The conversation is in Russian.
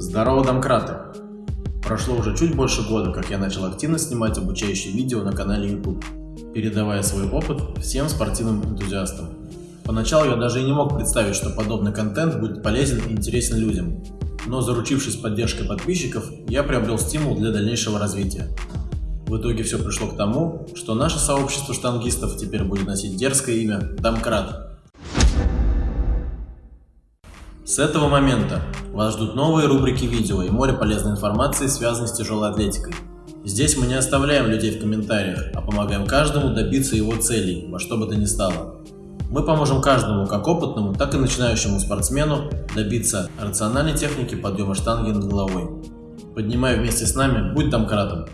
Здорово, домкраты! Прошло уже чуть больше года, как я начал активно снимать обучающие видео на канале YouTube, передавая свой опыт всем спортивным энтузиастам. Поначалу я даже и не мог представить, что подобный контент будет полезен и интересен людям, но заручившись поддержкой подписчиков, я приобрел стимул для дальнейшего развития. В итоге все пришло к тому, что наше сообщество штангистов теперь будет носить дерзкое имя Домкрат. С этого момента вас ждут новые рубрики видео и море полезной информации, связанной с тяжелой атлетикой. Здесь мы не оставляем людей в комментариях, а помогаем каждому добиться его целей, во что бы то ни стало. Мы поможем каждому, как опытному, так и начинающему спортсмену, добиться рациональной техники подъема штанги над головой. Поднимай вместе с нами, будь домкратом!